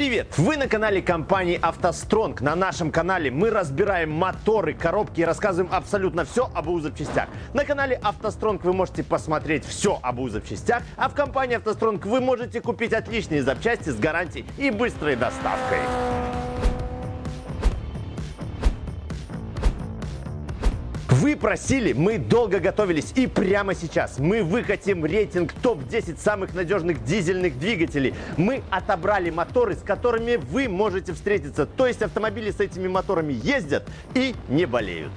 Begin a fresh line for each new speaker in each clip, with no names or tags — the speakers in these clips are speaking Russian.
Привет! Вы на канале компании «АвтоСтронг». На нашем канале мы разбираем моторы, коробки и рассказываем абсолютно все об УЗ запчастях. На канале «АвтоСтронг» вы можете посмотреть все об УЗ запчастях, а в компании «АвтоСтронг» вы можете купить отличные запчасти с гарантией и быстрой доставкой. Вы просили, мы долго готовились и прямо сейчас мы выкатим рейтинг топ-10 самых надежных дизельных двигателей. Мы отобрали моторы, с которыми вы можете встретиться. То есть автомобили с этими моторами ездят и не болеют.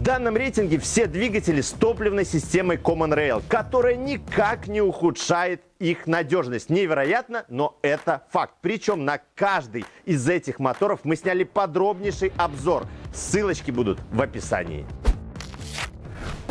В данном рейтинге все двигатели с топливной системой Common Rail, которая никак не ухудшает их надежность. Невероятно, но это факт. Причем на каждый из этих моторов мы сняли подробнейший обзор. Ссылочки будут в описании.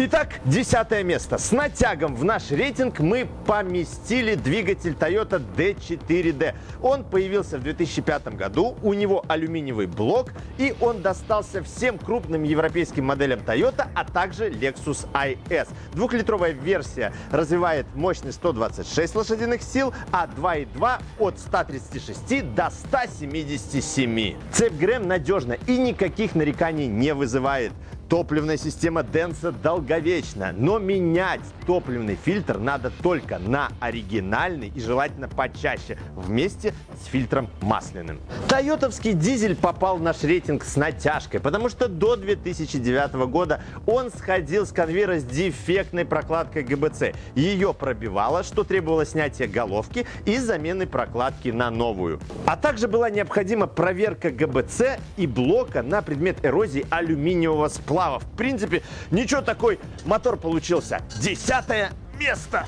Итак, десятое место. С натягом в наш рейтинг мы поместили двигатель Toyota D4D. Он появился в 2005 году, у него алюминиевый блок, и он достался всем крупным европейским моделям Toyota, а также Lexus IS. Двухлитровая версия развивает мощность 126 лошадиных сил, а 2.2 от 136 до 177. Цепь ГРМ надежна и никаких нареканий не вызывает. Топливная система Денса долговечна, но менять топливный фильтр надо только на оригинальный и желательно почаще, вместе с фильтром масляным. Тойотовский дизель попал в наш рейтинг с натяжкой, потому что до 2009 года он сходил с конвейера с дефектной прокладкой ГБЦ. Ее пробивало, что требовало снятия головки и замены прокладки на новую. А также была необходима проверка ГБЦ и блока на предмет эрозии алюминиевого сплава сплава. В принципе, ничего такой мотор получился. Десятое место.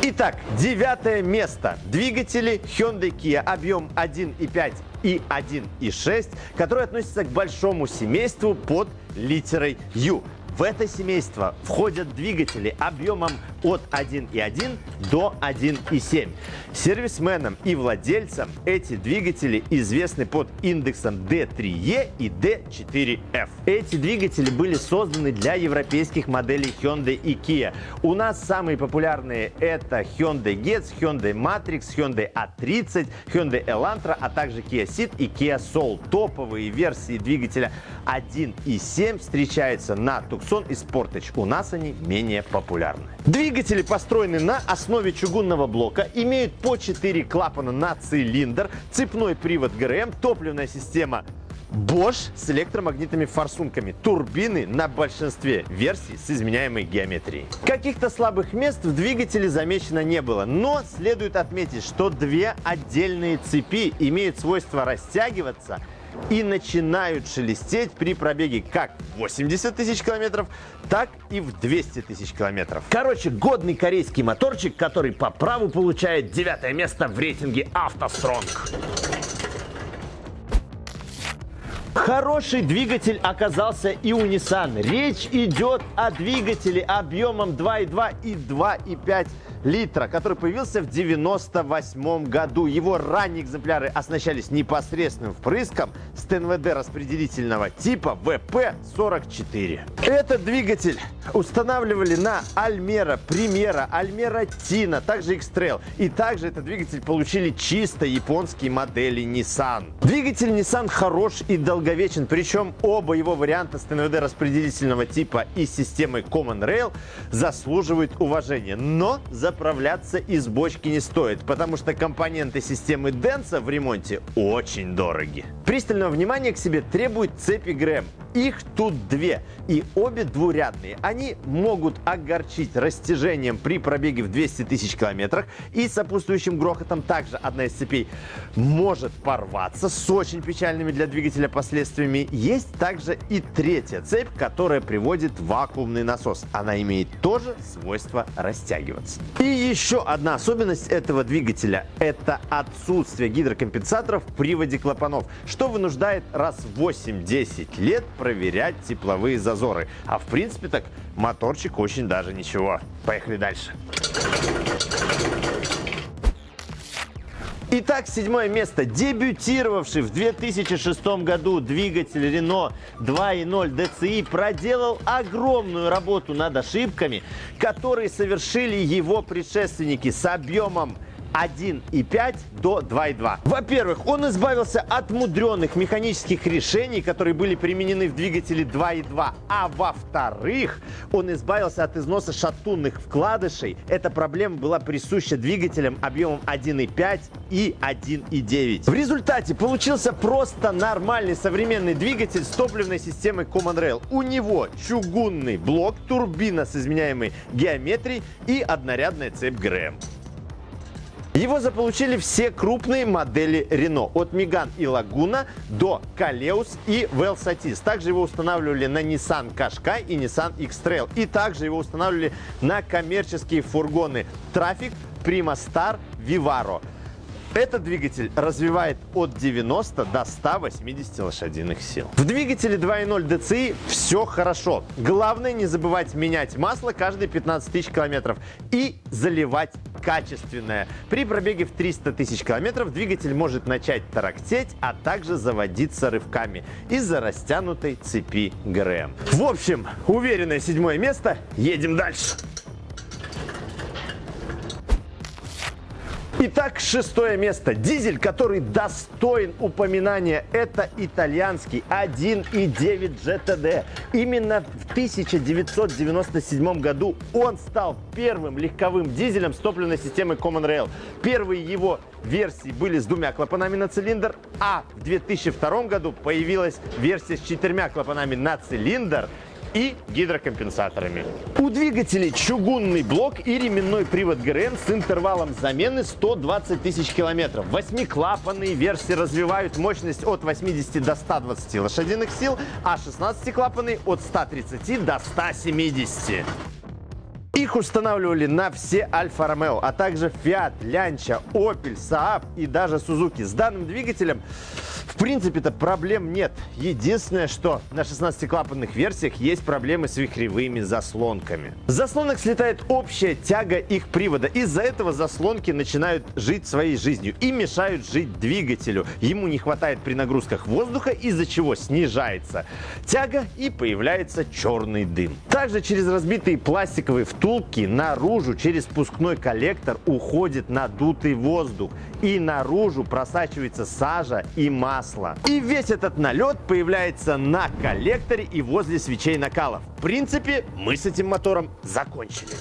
Итак, девятое место. Двигатели Hyundai Kia объем 1.5 и 1.6, которые относятся к большому семейству под литерой U. В это семейство входят двигатели объемом от 1.1 до 1.7. Сервисменам и владельцам эти двигатели известны под индексом D3E и D4F. Эти двигатели были созданы для европейских моделей Hyundai и Kia. У нас самые популярные это Hyundai Getz, Hyundai Matrix, Hyundai A30, Hyundai Elantra, а также Kia Ceed и Kia Soul. Топовые версии двигателя 1.7 встречаются на Tucson и Sportage. У нас они менее популярны. Двигатели построены на основе чугунного блока, имеют по 4 клапана на цилиндр, цепной привод ГРМ, топливная система Bosch с электромагнитными форсунками, турбины на большинстве версий с изменяемой геометрией. Каких-то слабых мест в двигателе замечено не было, но следует отметить, что две отдельные цепи имеют свойство растягиваться и начинают шелестеть при пробеге как 80 тысяч километров, так и в 200 тысяч километров. Короче, годный корейский моторчик, который по праву получает девятое место в рейтинге автостронг. Хороший двигатель оказался и у Nissan. Речь идет о двигателе объемом 2,2 и 2,5 литра, который появился в 98 году. Его ранние экземпляры оснащались непосредственным впрыском с ТНВД распределительного типа ВП-44. Этот двигатель устанавливали на Альмера, Примера, Альмера Тина, также X-Trail. И также этот двигатель получили чисто японские модели Nissan. Двигатель Nissan хорош и долговечен, причем оба его варианта с ТНВД распределительного типа и системой Common Rail заслуживают уважения. Но за заправляться из бочки не стоит, потому что компоненты системы Денса в ремонте очень дороги. Пристального внимания к себе требует цепи ГРМ. Их тут две, и обе двурядные. Они могут огорчить растяжением при пробеге в 200 тысяч километрах и сопутствующим грохотом. Также одна из цепей может порваться с очень печальными для двигателя последствиями. Есть также и третья цепь, которая приводит вакуумный насос. Она имеет тоже свойство растягиваться. И еще одна особенность этого двигателя – это отсутствие гидрокомпенсаторов в приводе клапанов, что вынуждает раз в 8-10 лет проверять тепловые зазоры. А в принципе так моторчик очень даже ничего. Поехали дальше. Итак, седьмое место. Дебютировавший в 2006 году двигатель Renault 2.0 DCI проделал огромную работу над ошибками, которые совершили его предшественники с объемом 1,5 до 2,2. Во-первых, он избавился от мудреных механических решений, которые были применены в двигателе 2,2. А во-вторых, он избавился от износа шатунных вкладышей. Эта проблема была присуща двигателям объемом 1,5 и 1,9. В результате получился просто нормальный современный двигатель с топливной системой Common Rail. У него чугунный блок, турбина с изменяемой геометрией и однорядная цепь ГРМ. Его заполучили все крупные модели Renault, от Megane и Laguna до Kaleus и Velsatis. Также его устанавливали на Nissan Qashqai и Nissan X-Trail. И также его устанавливали на коммерческие фургоны Traffic, Prima Star, Vivaro. Этот двигатель развивает от 90 до 180 лошадиных сил. В двигателе 2.0 DCI все хорошо. Главное не забывать менять масло каждые 15 тысяч километров и заливать качественное. При пробеге в 300 тысяч километров двигатель может начать тарахтеть, а также заводиться рывками из-за растянутой цепи ГРМ. В общем, уверенное седьмое место. Едем дальше. Итак, шестое место. Дизель, который достоин упоминания, это итальянский 1.9 GTD. Именно в 1997 году он стал первым легковым дизелем с топливной системой Common Rail. Первые его версии были с двумя клапанами на цилиндр, а в 2002 году появилась версия с четырьмя клапанами на цилиндр и гидрокомпенсаторами. У двигателей чугунный блок и ременной привод ГРМ с интервалом замены 120 тысяч километров. Восьмиклапанные версии развивают мощность от 80 до 120 лошадиных сил, а 16-клапанные от 130 до 170. Их устанавливали на все Альфа Ромео, а также Fiat, Lancia, Opel, Saab и даже Suzuki. С данным двигателем в принципе-то проблем нет. Единственное, что на 16-клапанных версиях есть проблемы с вихревыми заслонками. С заслонок слетает общая тяга их привода. Из-за этого заслонки начинают жить своей жизнью и мешают жить двигателю. Ему не хватает при нагрузках воздуха, из-за чего снижается тяга и появляется черный дым. Также через разбитые пластиковые втулки наружу через спускной коллектор уходит надутый воздух и наружу просачивается сажа и масло. И весь этот налет появляется на коллекторе и возле свечей накалов. В принципе, мы с этим мотором закончили.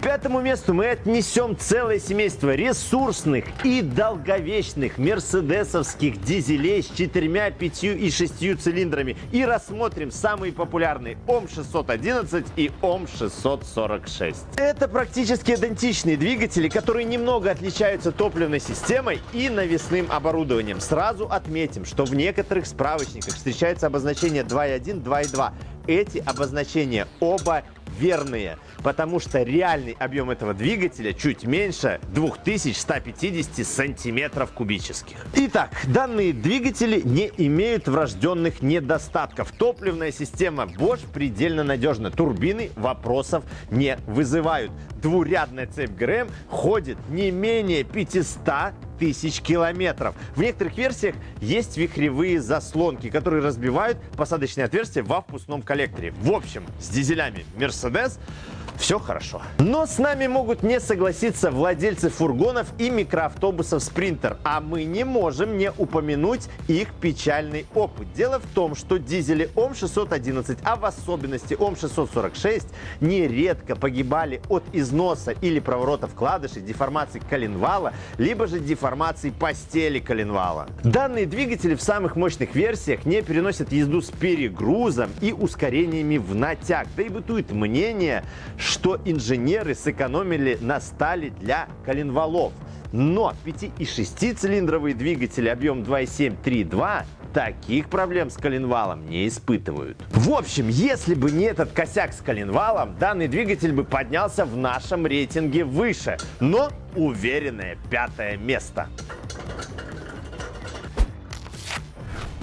Пятому месту мы отнесем целое семейство ресурсных и долговечных мерседесовских дизелей с четырьмя, пятью и шестью цилиндрами и рассмотрим самые популярные ОМ-611 и ОМ-646. Это практически идентичные двигатели, которые немного отличаются топливной системой и навесным оборудованием. Сразу отметим, что в некоторых справочниках встречается обозначение 2.1, 2.2. Эти обозначения оба верные, потому что реальный объем этого двигателя чуть меньше 2150 сантиметров кубических. Итак, данные двигатели не имеют врожденных недостатков. Топливная система Bosch предельно надежна. Турбины вопросов не вызывают. Двурядная цепь ГРМ ходит не менее 500 тысяч километров. В некоторых версиях есть вихревые заслонки, которые разбивают посадочные отверстия во впускном коллекторе. В общем, с дизелями Mercedes все хорошо. Но с нами могут не согласиться владельцы фургонов и микроавтобусов Спринтер, а мы не можем не упомянуть их печальный опыт. Дело в том, что дизели ОМ-611, а в особенности ОМ-646, нередко погибали от износа или проворота вкладышей, деформации коленвала, либо же деформации постели коленвала. Данные двигатели в самых мощных версиях не переносят езду с перегрузом и ускорениями в натяг. Да и бытует мнение, что инженеры сэкономили на стали для коленвалов. Но 5 и 6 цилиндровые двигатели объем 2.7-3.2 таких проблем с коленвалом не испытывают. В общем, если бы не этот косяк с коленвалом, данный двигатель бы поднялся в нашем рейтинге выше. Но уверенное пятое место.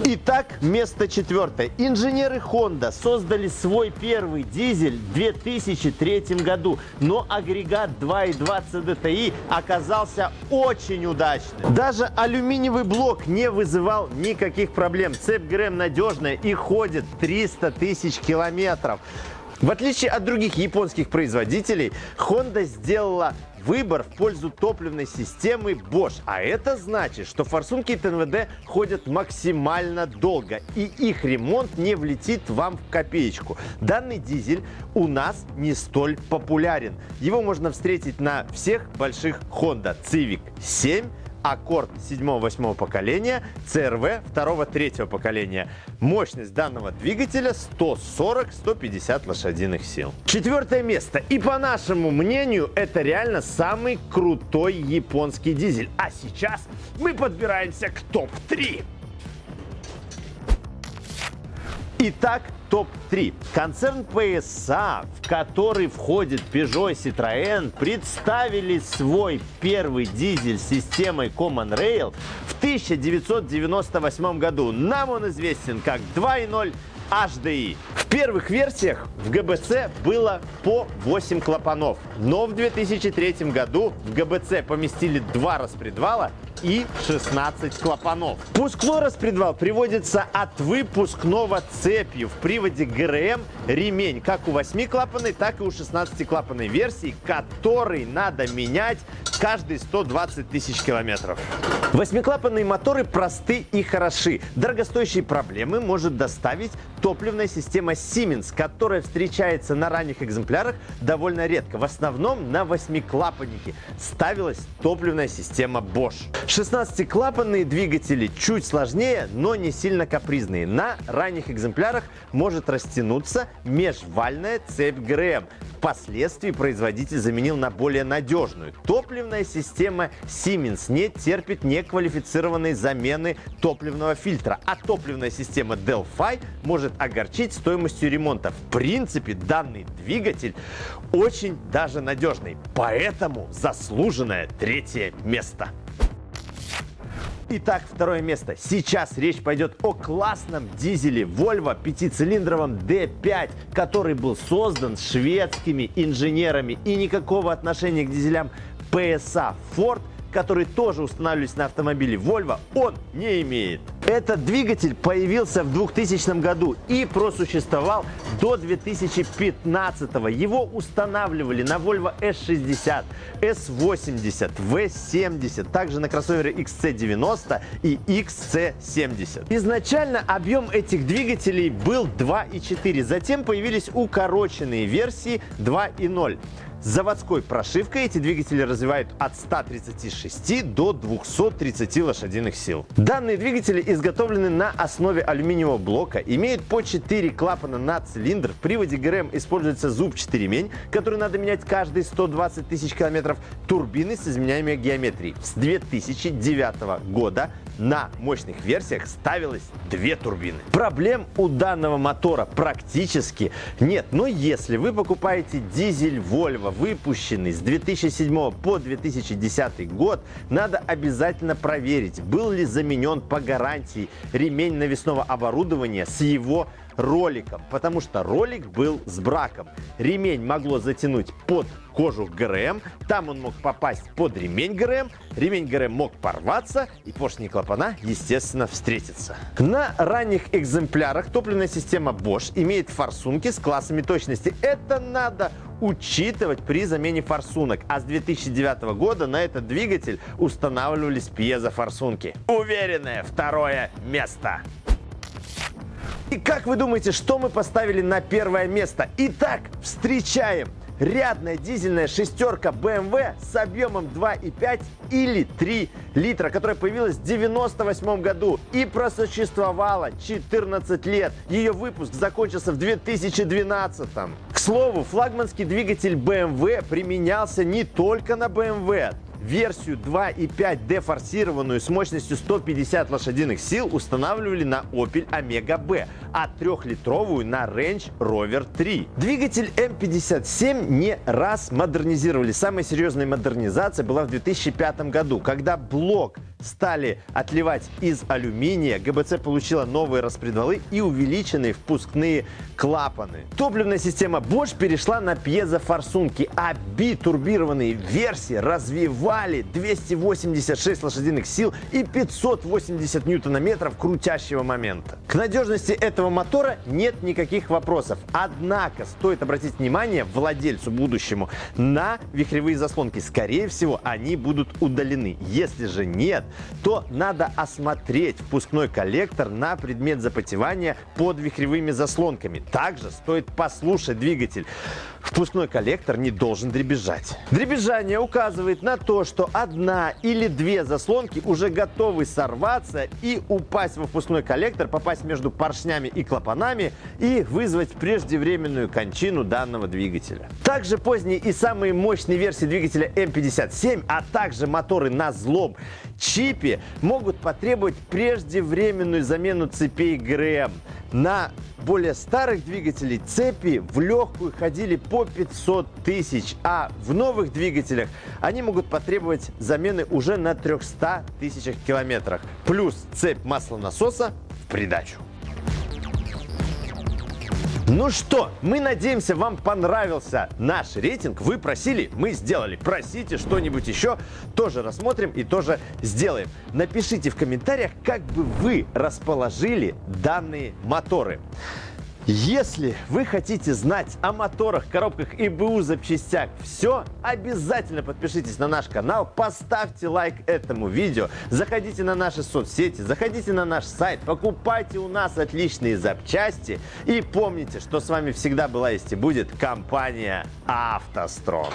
Итак, место четвертое. Инженеры Honda создали свой первый дизель в 2003 году, но агрегат 2.2 CDTI оказался очень удачным. Даже алюминиевый блок не вызывал никаких проблем. Цепь ГРМ надежная и ходит 300 тысяч километров. В отличие от других японских производителей, Honda сделала выбор в пользу топливной системы Bosch. А это значит, что форсунки ТНВД ходят максимально долго, и их ремонт не влетит вам в копеечку. Данный дизель у нас не столь популярен. Его можно встретить на всех больших Honda Civic 7, Аккорд 7-8 поколения, CRV 2-3 поколения. Мощность данного двигателя 140-150 лошадиных сил. Четвертое место. И по нашему мнению, это реально самый крутой японский дизель. А сейчас мы подбираемся к топ-3. Итак, топ-3. Концерн PSA, в который входит Peugeot и Citroën, представили свой первый дизель с системой Common Rail в 1998 году. Нам он известен как 2.0 HDI. Первых версиях в ГБЦ было по 8 клапанов, но в 2003 году в ГБЦ поместили два распредвала и 16 клапанов. Пускной распредвал приводится от выпускного цепью в приводе ГРМ ремень, как у 8-клапанной, так и у 16-клапанной версии, который надо менять каждые 120 тысяч километров. Восьмиклапанные моторы просты и хороши. Дорогостоящие проблемы может доставить топливная система Siemens, которая встречается на ранних экземплярах довольно редко. В основном на восьмиклапаннике ставилась топливная система Bosch. 16-клапанные двигатели чуть сложнее, но не сильно капризные. На ранних экземплярах может растянуться межвальная цепь ГРМ. Впоследствии производитель заменил на более надежную. Топливная система Siemens не терпит неквалифицированной замены топливного фильтра, а топливная система Delphi может огорчить стоимостью ремонта. В принципе, данный двигатель очень даже надежный, поэтому заслуженное третье место. Итак, второе место. Сейчас речь пойдет о классном дизеле Volvo пятицилиндровом D5, который был создан шведскими инженерами и никакого отношения к дизелям PSA Ford – которые тоже устанавливались на автомобиле Volvo, он не имеет. Этот двигатель появился в 2000 году и просуществовал до 2015. Его устанавливали на Volvo S60, S80, V70, также на кроссовере XC90 и XC70. Изначально объем этих двигателей был 2,4, затем появились укороченные версии 2,0. Заводской прошивкой эти двигатели развивают от 136 до 230 лошадиных сил. Данные двигатели изготовлены на основе алюминиевого блока, имеют по 4 клапана на цилиндр. В приводе ГРМ используется зубчатый ремень, который надо менять каждые 120 тысяч километров. Турбины с изменяемой геометрией. С 2009 года на мощных версиях ставилось две турбины. Проблем у данного мотора практически нет. Но если вы покупаете дизель Volvo, выпущенный с 2007 по 2010 год, надо обязательно проверить, был ли заменен по гарантии ремень навесного оборудования с его роликом, потому что ролик был с браком. Ремень могло затянуть под кожух ГРМ, там он мог попасть под ремень ГРМ, ремень ГРМ мог порваться и поршни клапана, естественно, встретиться. На ранних экземплярах топливная система Bosch имеет форсунки с классами точности. Это надо учитывать при замене форсунок. А с 2009 года на этот двигатель устанавливались пьезофорсунки. Уверенное второе место. И как вы думаете, что мы поставили на первое место? Итак, встречаем рядная дизельная шестерка BMW с объемом 2,5 или 3 литра, которая появилась в 98 году и просуществовала 14 лет. Ее выпуск закончился в 2012. К слову, флагманский двигатель BMW применялся не только на BMW версию 2.5D форсированную с мощностью 150 лошадиных сил устанавливали на Opel Omega B, а трехлитровую на Range Rover 3. Двигатель M57 не раз модернизировали. Самая серьезная модернизация была в 2005 году, когда блок стали отливать из алюминия, ГБЦ получила новые распредвалы и увеличенные впускные клапаны. Топливная система Bosch перешла на пьезофорсунки, а битурбированные версии развивали 286 лошадиных сил и 580 ньютонометров крутящего момента. К надежности этого мотора нет никаких вопросов. Однако стоит обратить внимание владельцу будущему на вихревые заслонки. Скорее всего, они будут удалены. Если же нет, то надо осмотреть впускной коллектор на предмет запотевания под вихревыми заслонками. Также стоит послушать двигатель. Впускной коллектор не должен дребезжать. Дребезжание указывает на то, что одна или две заслонки уже готовы сорваться и упасть во впускной коллектор, попасть между поршнями и клапанами и вызвать преждевременную кончину данного двигателя. Также поздние и самые мощные версии двигателя М57, а также моторы на злом чипе могут потребовать преждевременную замену цепей ГРМ. На более старых двигателей цепи в легкую ходили по 500 тысяч, а в новых двигателях они могут потребовать замены уже на 300 тысячах километрах. Плюс цепь маслонасоса в придачу. Ну что, мы надеемся, вам понравился наш рейтинг. Вы просили, мы сделали. Просите что-нибудь еще, тоже рассмотрим и тоже сделаем. Напишите в комментариях, как бы вы расположили данные моторы. Если вы хотите знать о моторах, коробках и БУ запчастях все, обязательно подпишитесь на наш канал, поставьте лайк этому видео, заходите на наши соцсети, заходите на наш сайт, покупайте у нас отличные запчасти и помните, что с вами всегда была есть и будет компания «АвтоСтронг».